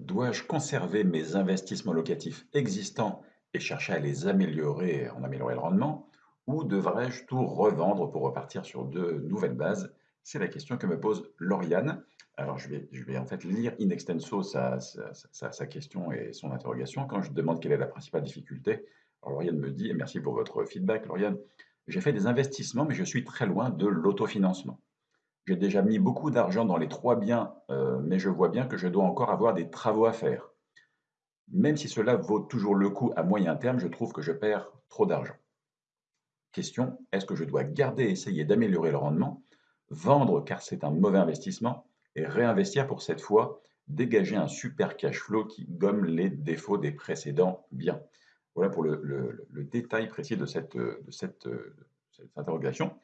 Dois-je conserver mes investissements locatifs existants et chercher à les améliorer, en améliorer le rendement, ou devrais-je tout revendre pour repartir sur de nouvelles bases? C'est la question que me pose Lauriane. Alors je vais, en fait lire in extenso sa question et son interrogation. Quand je demande quelle est la principale difficulté, alors Lauriane me dit, et merci pour votre feedback, Lauriane, j'ai fait des investissements, mais je suis très loin de l'autofinancement. J'ai déjà mis beaucoup d'argent dans les trois biens, euh, mais je vois bien que je dois encore avoir des travaux à faire. Même si cela vaut toujours le coup à moyen terme, je trouve que je perds trop d'argent. Question, est-ce que je dois garder et essayer d'améliorer le rendement, vendre car c'est un mauvais investissement, et réinvestir pour cette fois dégager un super cash flow qui gomme les défauts des précédents biens? Voilà pour le, détail précis de de cette interrogation.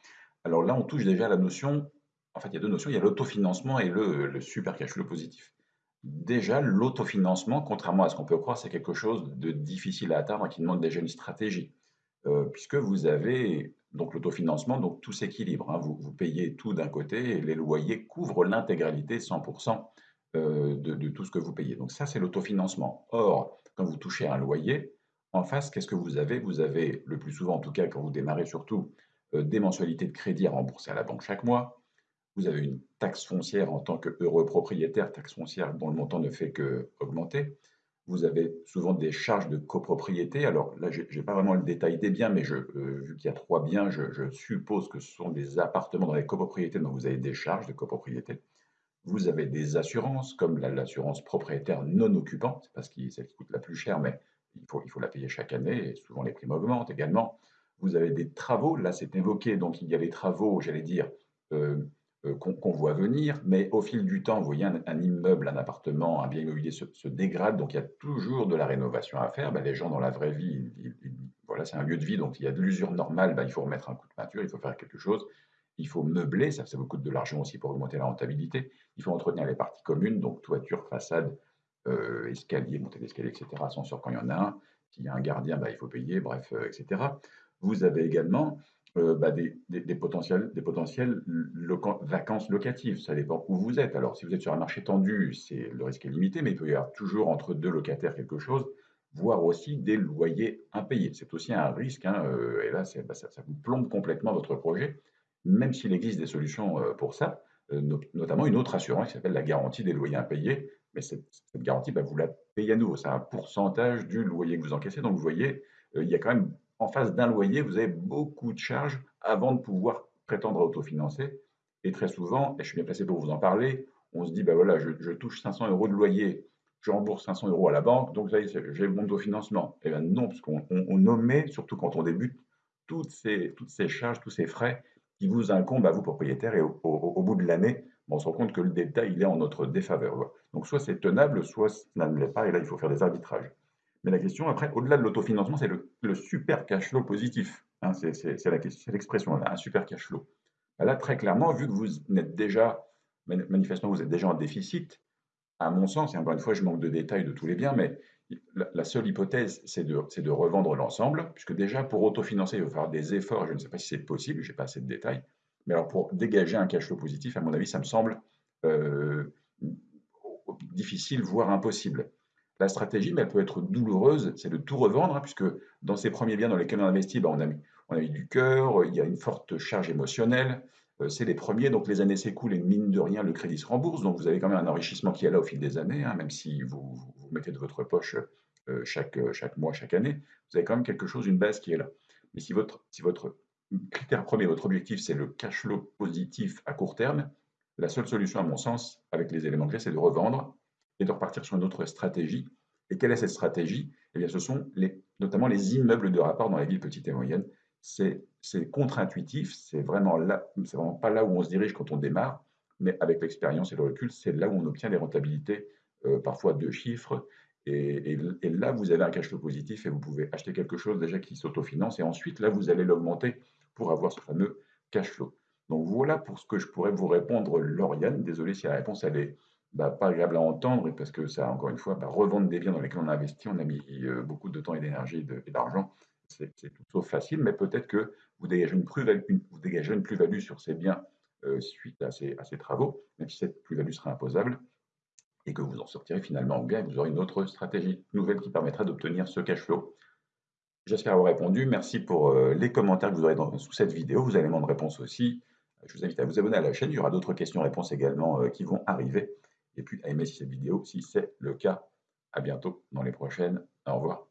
Alors là, on touche déjà à la notion, en fait, il y a deux notions, il y a l'autofinancement et le, super cash flow positif. Déjà, l'autofinancement, contrairement à ce qu'on peut croire, c'est quelque chose de difficile à atteindre qui demande déjà une stratégie. Euh, puisque vous avez donc l'autofinancement, donc tout s'équilibre. hein. Vous, payez tout d'un côté et les loyers couvrent l'intégralité, 100% euh, de, de tout ce que vous payez. Donc ça, c'est l'autofinancement. Or, quand vous touchez un loyer, en face, qu'est-ce que vous avez? Vous avez, le plus souvent en tout cas, quand vous démarrez surtout, euh, des mensualités de crédit à rembourser à la banque chaque mois. Vous avez une taxe foncière en tant qu'heureux propriétaire, taxe foncière dont le montant ne fait qu'augmenter. Vous avez souvent des charges de copropriété. Alors là, je n'ai pas vraiment le détail des biens, mais euh, vu qu'il y a trois biens, je, suppose que ce sont des appartements dans les copropriétés, donc vous avez des charges de copropriété. Vous avez des assurances, comme la- l'assurance propriétaire non occupant, c'est parce que celle qui coûte la plus cher, mais il faut, la payer chaque année, et souvent les primes augmentent également. Vous avez des travaux, là c'est évoqué, donc il y a les travaux, j'allais dire, euh, qu'on qu'on voit venir, mais au fil du temps, vous voyez, un, immeuble, un appartement, un bien immobilier se, dégrade, donc il y a toujours de la rénovation à faire. Ben, les gens dans la vraie vie, voilà, c'est un lieu de vie, donc il y a de l'usure normale, ben, il faut remettre un coup de peinture, il faut faire quelque chose, il faut meubler, ça, ça vous coûte de l'argent aussi pour augmenter la rentabilité. Il faut entretenir les parties communes, donc toiture, façade, euh, escalier, montée d'escalier, etc. Ascenseur quand il y en a un. S'il y a un gardien, bah, il faut payer, bref, euh, etc. Vous avez également euh, bah, des, des- potentiels, des potentiels vacances locatives. Ça dépend où vous êtes. Alors, si vous êtes sur un marché tendu, le risque est limité, mais il peut y avoir toujours entre deux locataires quelque chose, voire aussi des loyers impayés. C'est aussi un risque, hein, euh, et là, bah, ça, vous plombe complètement votre projet, même s'il existe des solutions euh, pour ça no- notamment une autre assurance qui s'appelle la garantie des loyers impayés. Mais cette, garantie, bah, vous la payez à nouveau. C'est un pourcentage du loyer que vous encaissez. Donc, vous voyez, il y a quand même, en face d'un loyer, vous avez beaucoup de charges avant de pouvoir prétendre à autofinancer. Et très souvent, et je suis bien placé pour vous en parler, on se dit, bah voilà, je, touche 500 euros de loyer, je rembourse 500 euros à la banque, donc là, j'ai mon autofinancement. Et bien non, parce qu'on on, on omet, surtout quand on débute, toutes ces, charges, tous ces frais qui vous incombe à vous, propriétaire, et au, au- bout de l'année, bon, on se rend compte que le détail, il est en notre défaveur. Donc, soit c'est tenable, soit ça ne l'est pas, et là, il faut faire des arbitrages. Mais la question, après, au-delà de l'autofinancement, c'est le, super cash flow positif. Hein, c'est l'expression, un super cash flow. Ben Là, très clairement, vu que vous êtes déjà, mani- manifestement, vous êtes déjà en déficit, à mon sens, et encore une fois, je manque de détails de tous les biens, mais la, seule hypothèse, c'est de, c'est de revendre l'ensemble, puisque déjà, pour autofinancer, il va falloir des efforts, je ne sais pas si c'est possible, je n'ai pas assez de détails, mais alors pour dégager un cash flow positif, à mon avis, ça me semble euh, difficile, voire impossible. La stratégie, mais elle peut être douloureuse, c'est de tout revendre, hein, puisque dans ces premiers biens dans lesquels on investit, ben, on, a mis, on a mis du cœur, il y a une forte charge émotionnelle, euh, c'est les premiers, donc les années s'écoulent et mine de rien, le crédit se rembourse, donc vous avez quand même un enrichissement qui est là au fil des années, hein, même si vous, vous, vous mettez de votre poche euh, chaque, chaque mois, chaque année, vous avez quand même quelque chose, une base qui est là. Mais si votre, si votre critère premier, votre objectif, c'est le cash flow positif à court terme, la seule solution, à mon sens, avec les éléments clés, c'est de revendre et de repartir sur une autre stratégie. Et quelle est cette stratégie? Eh bien, ce sont notamment les immeubles de rapport dans les villes petites et moyennes. C'est contre-intuitif, c'est vraiment vraiment pas là où on se dirige quand on démarre, mais avec l'expérience et le recul, c'est là où on obtient des rentabilités, euh, parfois deux chiffres. Et, et, et, là, vous avez un cash flow positif et vous pouvez acheter quelque chose déjà qui s'autofinance. Et ensuite, là, vous allez l'augmenter pour avoir ce fameux cash flow. Donc voilà pour ce que je pourrais vous répondre, Lauriane. Désolé si la réponse elle est bah, pas agréable à entendre, parce que ça, encore une fois, bah, revendre des biens dans lesquels on a investi, on a mis euh, beaucoup de temps et d'énergie et d'argent, c'est tout sauf facile, mais peut-être que vous dégagez une plus-value sur ces biens euh, suite à ces, travaux, même si cette plus-value sera imposable, et que vous en sortirez finalement bien, et vous aurez une autre stratégie nouvelle qui permettra d'obtenir ce cash flow. J'espère avoir répondu. Merci pour euh, les commentaires que vous aurez sous cette vidéo, vos éléments de réponse aussi. Je vous invite à vous abonner à la chaîne, il y aura d'autres questions-réponses également qui vont arriver et puis à aimer cette vidéo si c'est le cas. À bientôt dans les prochaines. Au revoir.